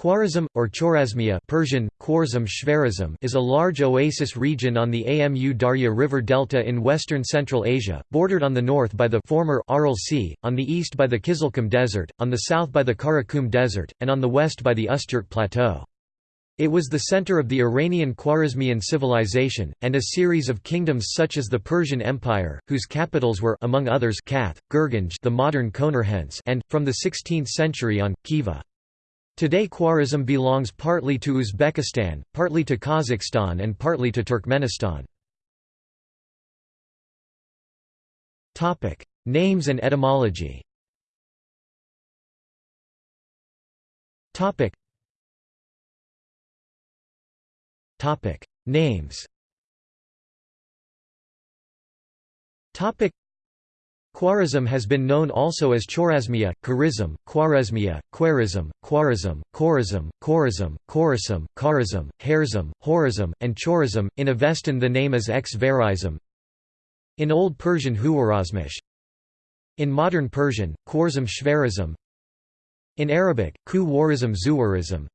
Khwarazm, or Chorasmia Persian, Shvarazm is a large oasis region on the Amu Darya River delta in western Central Asia, bordered on the north by the former Aral Sea, on the east by the Kizilkum Desert, on the south by the Karakum Desert, and on the west by the Ustyurt Plateau. It was the center of the Iranian Khwarezmian civilization, and a series of kingdoms such as the Persian Empire, whose capitals were among others Kath, Gurganj the modern and, from the 16th century on, Khiva. Today Khwarezm belongs partly to Uzbekistan, partly to Kazakhstan and partly to Turkmenistan. Names and etymology Names Khwarezm has been known also as Chorasmia, Kharizm, Khwarezmia, Khwarizm, Khwarizm, Khorazm, Khorazm, Khorasim, Kharazm, Harzm, Horazm, and Chorazm. In Avestan the name is X. In Old Persian Huwarazmish. In Modern Persian, Khwarzm Shvarazm. In Arabic, Ku Warizm Zuwarizm.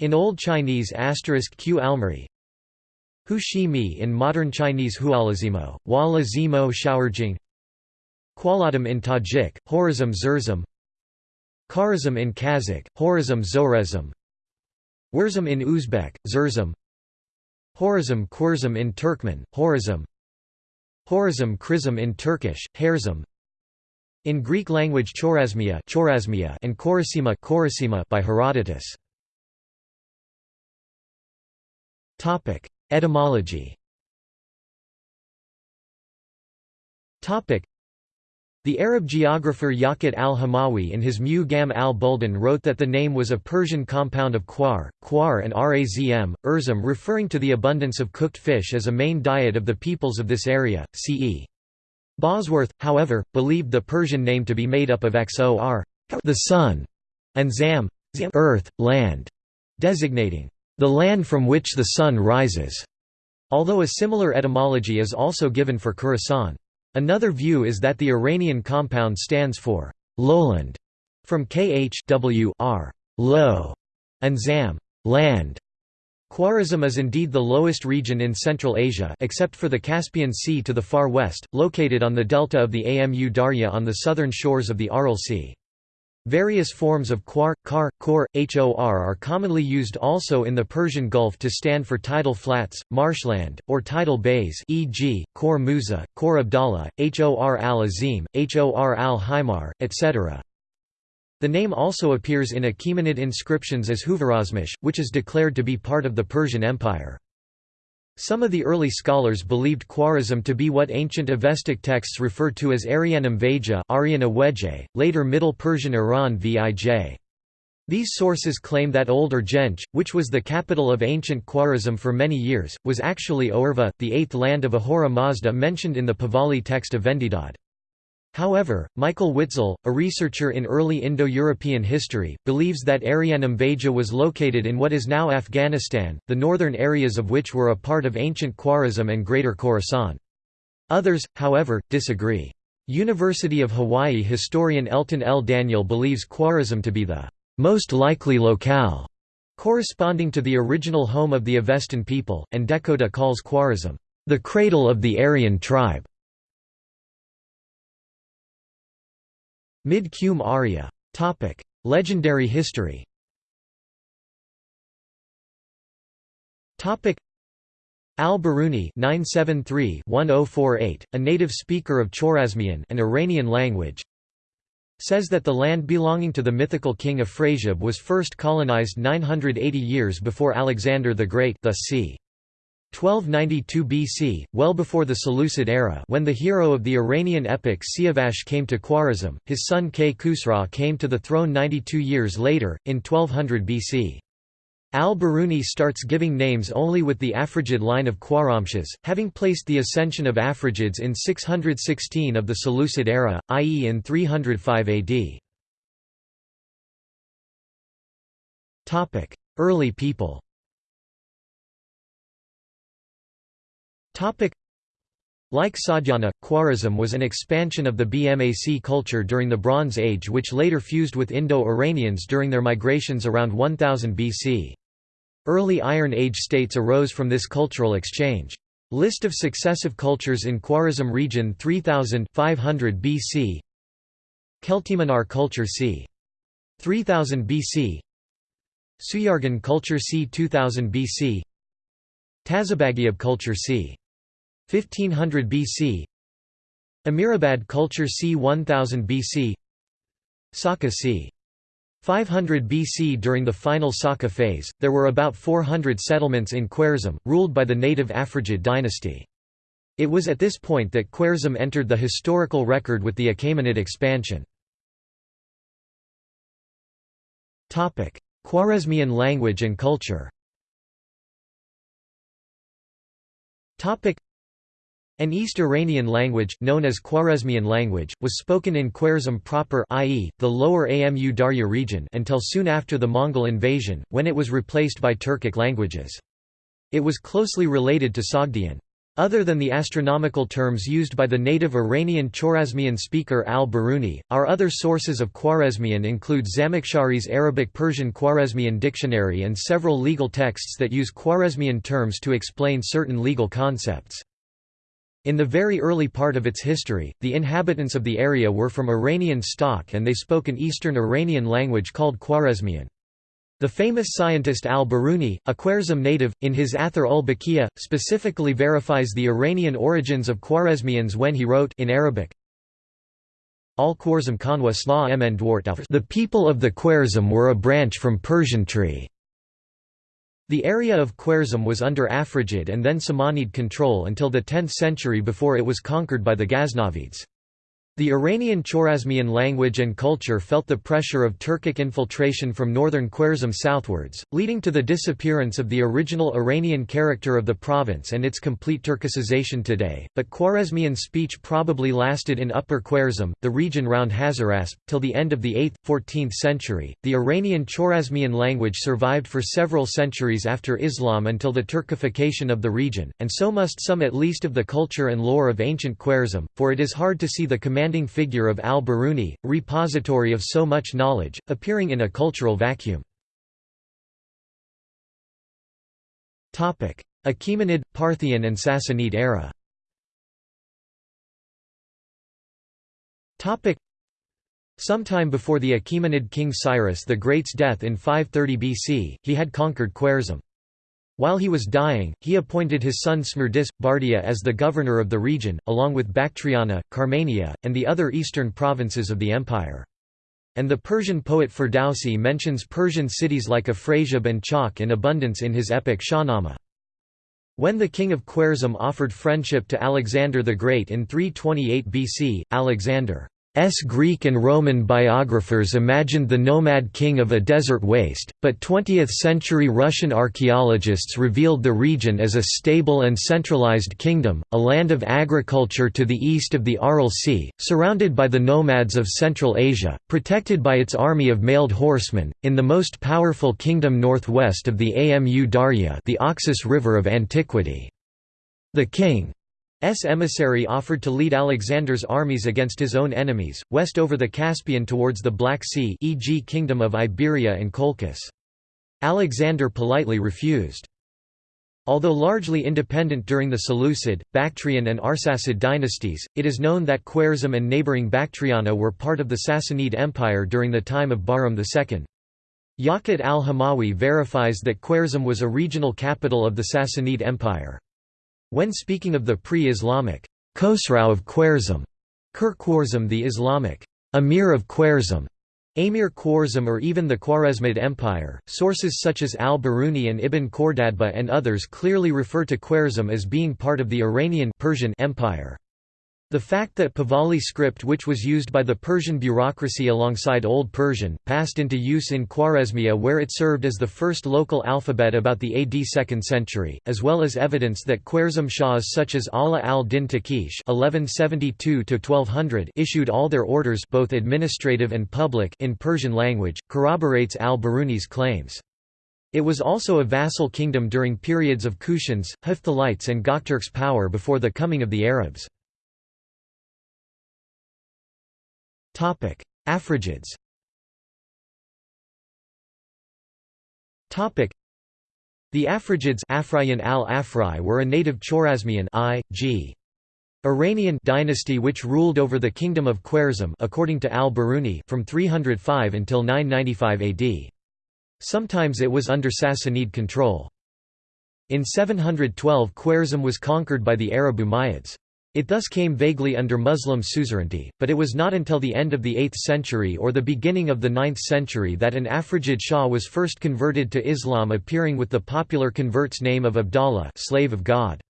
In Old Chinese asterisk Q Almari, Hu Shi Mi in modern Chinese Hualazimo, Hualazimo Shaorjing Qualadam in Tajik, Horazm Zurzum Kharazm in Kazakh, Horazm Zorezm Wurzum in Uzbek, Zurzum Horazm Kurzum in Turkmen, Horazm Horazm Krizm in Turkish, Harzm In Greek language Chorasmia, Chorasmia and Korasima, Korasima by Herodotus. Etymology the Arab geographer Yaqut al-Hamawi in his Mu-Gam al-Buldan wrote that the name was a Persian compound of quar, quar and razm, urzum referring to the abundance of cooked fish as a main diet of the peoples of this area, ce. Bosworth, however, believed the Persian name to be made up of xor the sun, and zam earth, land, designating the land from which the sun rises, although a similar etymology is also given for Khorasan. Another view is that the Iranian compound stands for lowland, from kh w r low, and zam land. Khwarezm is indeed the lowest region in Central Asia except for the Caspian Sea to the far west, located on the delta of the Amu Darya on the southern shores of the Aral Sea. Various forms of quar, kar, kor, hor are commonly used also in the Persian Gulf to stand for tidal flats, marshland, or tidal bays e.g., Khor Musa, Khor Abdallah, Hor al-Azim, Hor al-Himar, etc. The name also appears in Achaemenid inscriptions as Huvarazmish, which is declared to be part of the Persian Empire. Some of the early scholars believed Khwarezm to be what ancient Avestic texts refer to as Arianum Vaja later Middle Persian Iran Vij. These sources claim that Old Urgench, which was the capital of ancient Khwarezm for many years, was actually Oerva, the eighth land of Ahura Mazda mentioned in the Pahlavi text of Vendidad. However, Michael Witzel, a researcher in early Indo-European history, believes that Arianum Vaja was located in what is now Afghanistan, the northern areas of which were a part of ancient Khwarezm and Greater Khorasan. Others, however, disagree. University of Hawaii historian Elton L. Daniel believes Khwarezm to be the most likely locale, corresponding to the original home of the Avestan people, and Dehkhoda calls Khwarezm the cradle of the Aryan tribe. Mid-Qum Arya. Legendary history Al-Biruni (973–1048), a native speaker of Chorasmian, an Iranian language, says that the land belonging to the mythical king of Afrasiab was first colonized 980 years before Alexander the Great, thus c. 1292 BC, well before the Seleucid era when the hero of the Iranian epic Siavash came to Khwarezm, his son Kay Khusra came to the throne 92 years later, in 1200 BC. Al-Biruni starts giving names only with the Afrigid line of Khwarazmshahs, having placed the ascension of Afrigids in 616 of the Seleucid era, i.e. in 305 AD. Early people Like Sogdiana, Khwarazm was an expansion of the BMAC culture during the Bronze Age which later fused with Indo-Iranians during their migrations around 1000 BC. Early Iron Age states arose from this cultural exchange. List of successive cultures in Khwarazm region 3000 500 BC Kelteminar culture c. 3000 BC Suyargan culture c. 2000 BC Tazabagiab culture c. 1500 BC Amirabad culture c. 1000 BC Saka c. 500 BC During the final Saka phase, there were about 400 settlements in Khwarezm, ruled by the native Afrigid dynasty. It was at this point that Khwarezm entered the historical record with the Achaemenid expansion. Khwarezmian language and culture an East Iranian language, known as Khwarezmian language, was spoken in Khwarezm proper i.e., the lower Amu Darya region until soon after the Mongol invasion, when it was replaced by Turkic languages. It was closely related to Sogdian. Other than the astronomical terms used by the native Iranian Chorasmian speaker al-Biruni, our other sources of Khwarezmian include Zamakhshari's Arabic-Persian Khwarezmian dictionary and several legal texts that use Khwarezmian terms to explain certain legal concepts. In the very early part of its history, the inhabitants of the area were from Iranian stock and they spoke an Eastern Iranian language called Khwarezmian. The famous scientist al-Biruni, a Khwarezm native, in his Athar ul Baqiya, specifically verifies the Iranian origins of Khwarezmians when he wrote in Arabic, Al-Khwarzm Kanwa Sla mn The people of the Khwarezm were a branch from Persian tree. The area of Khwarezm was under Afrigid and then Samanid control until the 10th century before it was conquered by the Ghaznavids. The Iranian Chorasmian language and culture felt the pressure of Turkic infiltration from northern Khwarezm southwards, leading to the disappearance of the original Iranian character of the province and its complete Turkicization today, but Khwarezmian speech probably lasted in Upper Khwarezm, the region round Hazarasp, till the end of the 8th, 14th century. The Iranian Chorasmian language survived for several centuries after Islam until the Turkification of the region, and so must some at least of the culture and lore of ancient Khwarezm, for it is hard to see the command commanding figure of al-Biruni, repository of so much knowledge, appearing in a cultural vacuum. Achaemenid, Parthian and Sassanid era Sometime before the Achaemenid king Cyrus the Great's death in 530 BC, he had conquered Khwarezm. While he was dying, he appointed his son Smerdis, Bardia as the governor of the region, along with Bactriana, Carmania, and the other eastern provinces of the empire. And the Persian poet Ferdowsi mentions Persian cities like Afrasiab and Chalk in abundance in his epic Shahnameh. When the king of Khwarezm offered friendship to Alexander the Great in 328 BC, Alexander S. Greek and Roman biographers imagined the nomad king of a desert waste, but 20th-century Russian archaeologists revealed the region as a stable and centralized kingdom, a land of agriculture to the east of the Aral Sea, surrounded by the nomads of Central Asia, protected by its army of mailed horsemen, in the most powerful kingdom northwest of the Amu Darya the Oxus River of antiquity. The king emissary offered to lead Alexander's armies against his own enemies, west over the Caspian towards the Black Sea e.g. Kingdom of Iberia and Colchis. Alexander politely refused. Although largely independent during the Seleucid, Bactrian and Arsacid dynasties, it is known that Khwarezm and neighbouring Bactriana were part of the Sassanid Empire during the time of Bahram II. Yaqut al-Hamawi verifies that Khwarezm was a regional capital of the Sassanid Empire. When speaking of the pre-Islamic Khosrau of Khwarezm, Khur the Islamic Emir of Khwarezm, Amir Khwarezm or even the Khwarezmid Empire, sources such as al-Biruni and Ibn Khordadbeh and others clearly refer to Khwarezm as being part of the Iranian Persian Empire. The fact that Pahlavi script which was used by the Persian bureaucracy alongside Old Persian, passed into use in Khwarezmia where it served as the first local alphabet about the AD 2nd century, as well as evidence that Khwarezm Shahs such as Ala al-Din Taqish issued all their orders both administrative and public in Persian language, corroborates al-Biruni's claims. It was also a vassal kingdom during periods of Kushans, Hephthalites and Gokturks' power before the coming of the Arabs. Afrigids The Afrigids Afriyan al -Afri were a native Chorasmian I, G. Iranian dynasty which ruled over the kingdom of Khwarezm according to al-Biruni from 305 until 995 AD. Sometimes it was under Sassanid control. In 712 Khwarezm was conquered by the Arab Umayyads. It thus came vaguely under Muslim suzerainty, but it was not until the end of the 8th century or the beginning of the 9th century that an Afrigid Shah was first converted to Islam appearing with the popular convert's name of Abdallah slave of God.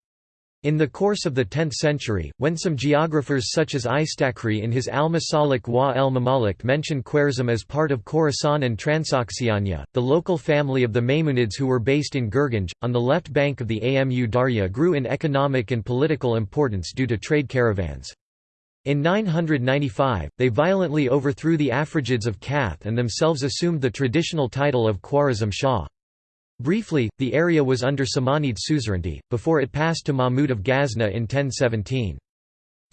In the course of the 10th century, when some geographers such as Istakhri in his Al-Masalik wa el-Mamalik mention Khwarezm as part of Khorasan and Transoxiana, the local family of the Ma'munids who were based in Gurganj, on the left bank of the Amu Darya grew in economic and political importance due to trade caravans. In 995, they violently overthrew the Afrigids of Kath and themselves assumed the traditional title of Khwarezm Shah. Briefly, the area was under Samanid suzerainty, before it passed to Mahmud of Ghazna in 1017.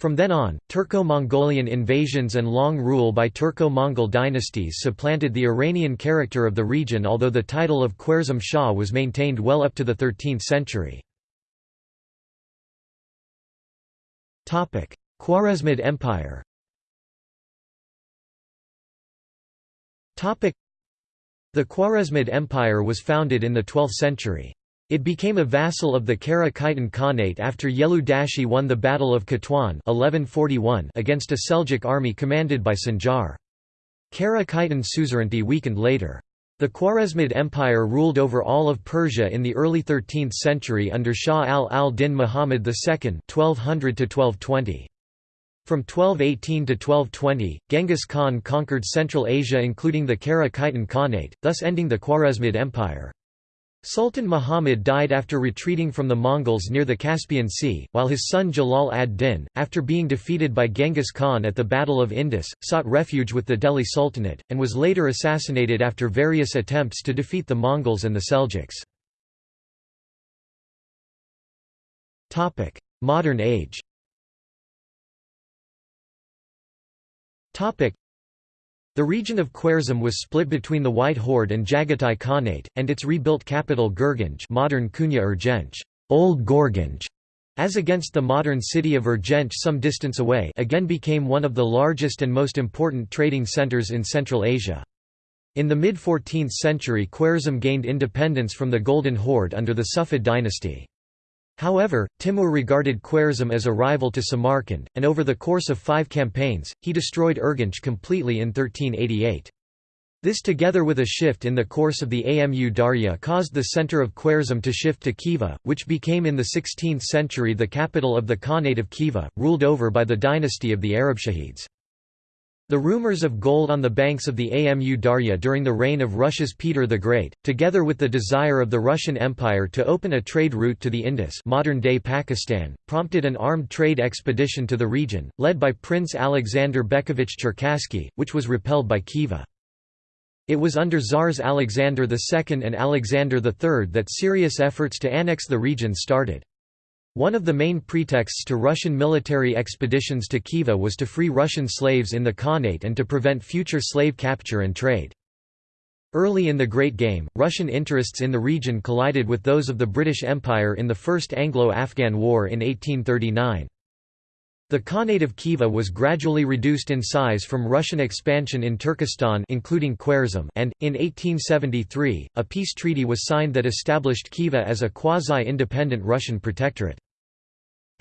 From then on, Turco-Mongolian invasions and long rule by Turco-Mongol dynasties supplanted the Iranian character of the region although the title of Khwarezm Shah was maintained well up to the 13th century. Khwarezmid Empire the Khwarezmid Empire was founded in the 12th century. It became a vassal of the Kara Khitan Khanate after Yelu Dashi won the Battle of Katwan 1141 against a Seljuk army commanded by Sanjar. Kara Khitan suzerainty weakened later. The Khwarezmid Empire ruled over all of Persia in the early 13th century under Shah al-al-Din Muhammad II 1200 -1220. From 1218 to 1220, Genghis Khan conquered Central Asia including the Kara Khitan Khanate, thus ending the Khwarezmid Empire. Sultan Muhammad died after retreating from the Mongols near the Caspian Sea, while his son Jalal ad-Din, after being defeated by Genghis Khan at the Battle of Indus, sought refuge with the Delhi Sultanate, and was later assassinated after various attempts to defeat the Mongols and the Seljuks. Modern age The region of Khwarezm was split between the White Horde and Jagatai Khanate, and its rebuilt capital Gurganj modern Kunya Urgench, Old Gorganj, as against the modern city of Urgench some distance away again became one of the largest and most important trading centers in Central Asia. In the mid-14th century Khwarezm gained independence from the Golden Horde under the Sufid dynasty. However, Timur regarded Khwarezm as a rival to Samarkand, and over the course of five campaigns, he destroyed Urgench completely in 1388. This together with a shift in the course of the Amu Darya caused the center of Khwarezm to shift to Khiva, which became in the 16th century the capital of the Khanate of Khiva, ruled over by the dynasty of the Arabshahids. The rumors of gold on the banks of the Amu Darya during the reign of Russia's Peter the Great, together with the desire of the Russian Empire to open a trade route to the Indus modern-day Pakistan, prompted an armed trade expedition to the region, led by Prince Alexander Bekovich Cherkassky, which was repelled by Khiva. It was under Tsars Alexander II and Alexander III that serious efforts to annex the region started. One of the main pretexts to Russian military expeditions to Khiva was to free Russian slaves in the Khanate and to prevent future slave capture and trade. Early in the Great Game, Russian interests in the region collided with those of the British Empire in the First Anglo-Afghan War in 1839. The Khanate of Khiva was gradually reduced in size from Russian expansion in Turkestan including Khwarezm and, in 1873, a peace treaty was signed that established Khiva as a quasi-independent Russian protectorate.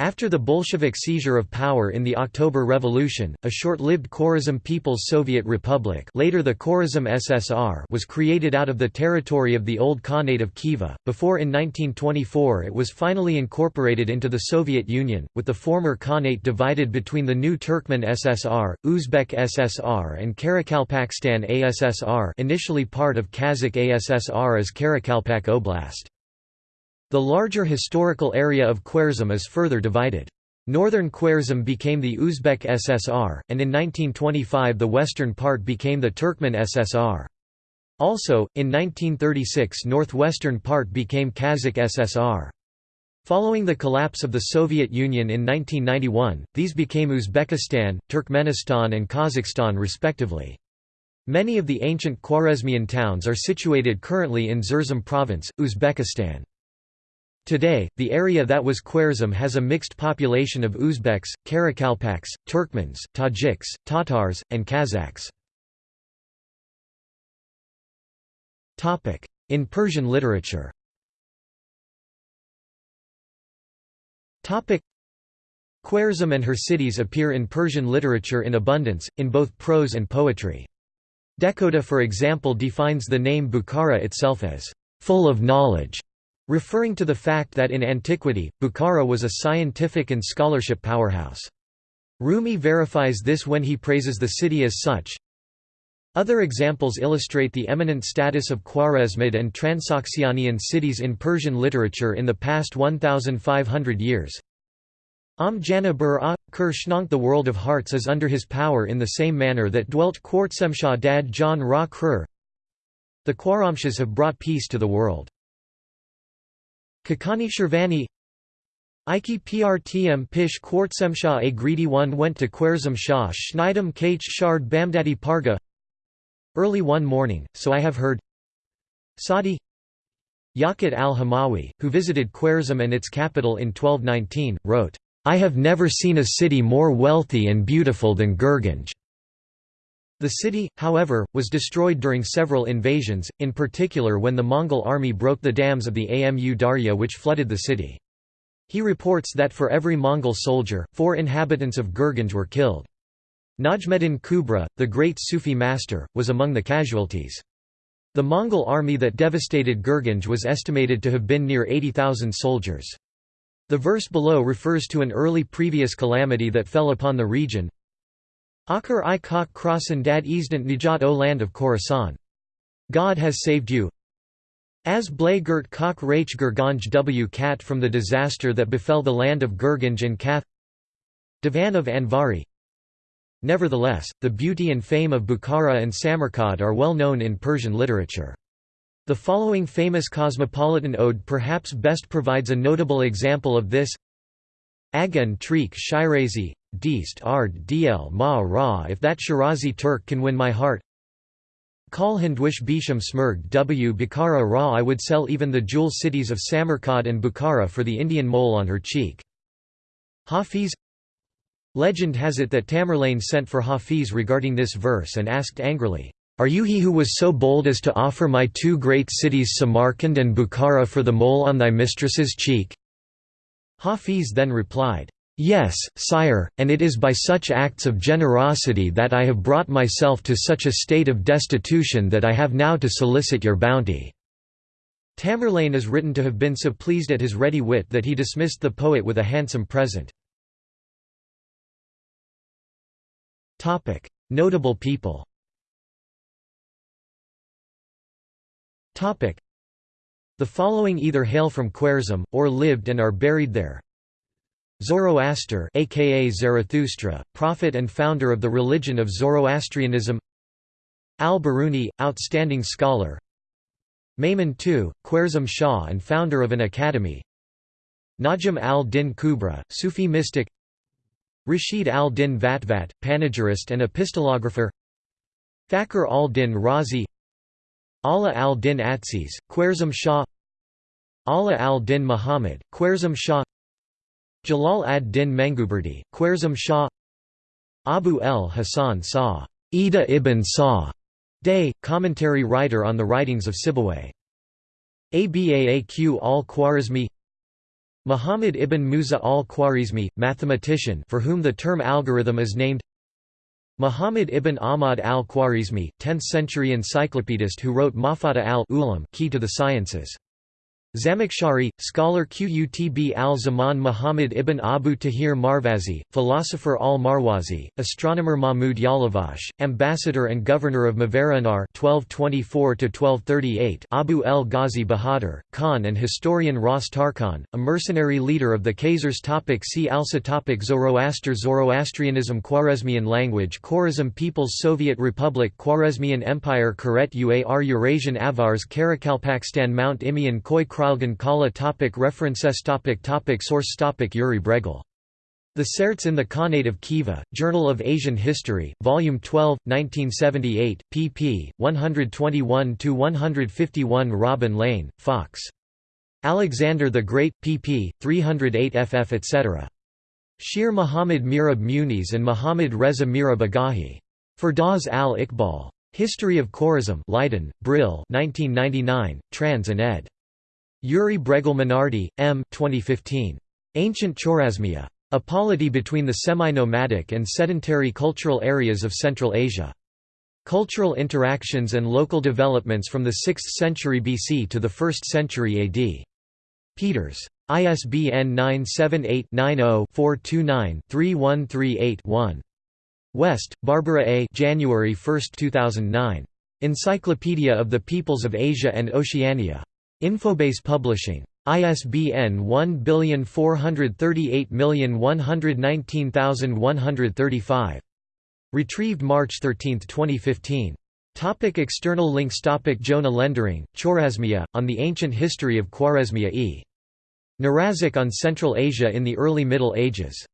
After the Bolshevik seizure of power in the October Revolution, a short-lived Khwarezm People's Soviet Republic later the Khwarezm SSR was created out of the territory of the old Khanate of Khiva, before in 1924 it was finally incorporated into the Soviet Union, with the former Khanate divided between the new Turkmen SSR, Uzbek SSR and Karakalpakstan ASSR initially part of Kazakh ASSR as Karakalpak Oblast. The larger historical area of Khwarezm is further divided. Northern Khwarezm became the Uzbek SSR, and in 1925 the western part became the Turkmen SSR. Also, in 1936 northwestern part became Kazakh SSR. Following the collapse of the Soviet Union in 1991, these became Uzbekistan, Turkmenistan and Kazakhstan respectively. Many of the ancient Khwarezmian towns are situated currently in Zerzum province, Uzbekistan. Today, the area that was Khwarezm has a mixed population of Uzbeks, Karakalpaks, Turkmens, Tajiks, Tatars, and Kazakhs. In Persian literature Khwarezm and her cities appear in Persian literature in abundance, in both prose and poetry. Dehkhoda for example defines the name Bukhara itself as, "...full of knowledge", referring to the fact that in antiquity, Bukhara was a scientific and scholarship powerhouse. Rumi verifies this when he praises the city as such. Other examples illustrate the eminent status of Khwarezmid and Transoxianian cities in Persian literature in the past 1,500 years. Am Janabur a, Kershnank the world of hearts is under his power in the same manner that dwelt Quartsemshah dad John Ra Khur. The Khwarazmshahs have brought peace to the world. Khaqani Shirvani Iki Prtm Pish Quartsemshah a greedy one went to Khwarezm Shah Schneidem Kach Shard Bamdadi Parga Early one morning, so I have heard Sadi Yaqut al-Hamawi, who visited Khwarezm and its capital in 1219, wrote, I have never seen a city more wealthy and beautiful than Gurganj. The city, however, was destroyed during several invasions, in particular when the Mongol army broke the dams of the Amu Darya which flooded the city. He reports that for every Mongol soldier, four inhabitants of Gurganj were killed. Najmuddin Kubra, the great Sufi master, was among the casualties. The Mongol army that devastated Gurganj was estimated to have been near 80,000 soldiers. The verse below refers to an early previous calamity that fell upon the region. Akar i kak krosan dad easdant nijat o land of Khorasan. God has saved you. As blay gert kak rach Gurganj w kat from the disaster that befell the land of Gurganj and Kath Divan of Anvari Nevertheless, the beauty and fame of Bukhara and Samarkand are well known in Persian literature. The following famous cosmopolitan ode perhaps best provides a notable example of this Agan Treek Shirazi, Deist Ard Dl Ma Ra if that Shirazi Turk can win my heart Kal Hindwish Bisham Smurg W Bukhara Ra I would sell even the jewel cities of Samarkand and Bukhara for the Indian mole on her cheek. Hafiz Legend has it that Tamerlane sent for Hafiz regarding this verse and asked angrily, are you he who was so bold as to offer my two great cities Samarkand and Bukhara for the mole on thy mistress's cheek?" Hafiz then replied, "'Yes, sire, and it is by such acts of generosity that I have brought myself to such a state of destitution that I have now to solicit your bounty.' Tamerlane is written to have been so pleased at his ready wit that he dismissed the poet with a handsome present. Notable people The following either hail from Khwarezm, or lived and are buried there. Zoroaster aka Zarathustra, prophet and founder of the religion of Zoroastrianism. Al-Biruni, outstanding scholar. Maimun II, Khwarezm Shah and founder of an academy. Najm al-Din Kubra, Sufi mystic. Rashid al-Din Vatvat, panegyrist and epistolographer. Thakur al-Din Razi. Ala al-Din Atsis, Khwarezm Shah. Ala al-Din Muhammad, Khwarezm Shah Jalal ad-Din Menguberdi, Khwarezm Shah Abu el-Hasan Sa Ida ibn Sa Day, commentary writer on the writings of Sibawayh. Abaaq al-Khwarizmi Muhammad ibn Musa al-Khwarizmi, mathematician for whom the term algorithm is named Muhammad ibn Ahmad al-Khwarizmi, 10th-century encyclopedist who wrote Mafata al-Ulam Key to the Sciences. Zamakhshari, scholar Qutb al-Zaman Muhammad ibn Abu Tahir Marwazi, philosopher al-Marwazi, astronomer Mahmud Yalavash, ambassador and governor of Mavarannahr 1224 Abu el-Ghazi Bahadur, Khan and historian Ras Tarkhan, a mercenary leader of the Khazars topic See also topic Zoroaster Zoroastrianism Khwarezmian language Khwarezm People's Soviet Republic Khwarezmian Empire Karet Uar Eurasian Avars Karakalpakstan Mount Imian Khoi Kralgan Kala topic References topic topic Source topic Yuri Bregel the Tserts in the Khanate of Khiva, Journal of Asian History, Volume 12, 1978, pp. 121–151 Robin Lane, Fox. Alexander the Great, pp. 308 ff etc. Shir Muhammad Mirab Muniz and Muhammad Reza Mirab Agahi. Firdaus al-Iqbal. History of Khwarezm Leiden, Brill 1999, trans and ed. Yuri Bregel Minardi, M. 2015. Ancient Chorasmia. A polity between the semi-nomadic and sedentary cultural areas of Central Asia. Cultural interactions and local developments from the 6th century BC to the 1st century AD. Peters. ISBN 978-90-429-3138-1. West, Barbara A. January 1, 2009. Encyclopedia of the Peoples of Asia and Oceania. Infobase Publishing. ISBN 1438119135. Retrieved March 13, 2015. Topic external links Topic Jonah Lendering, Chorasmia, on the ancient history of Khwarezmia e. Narazic on Central Asia in the early Middle Ages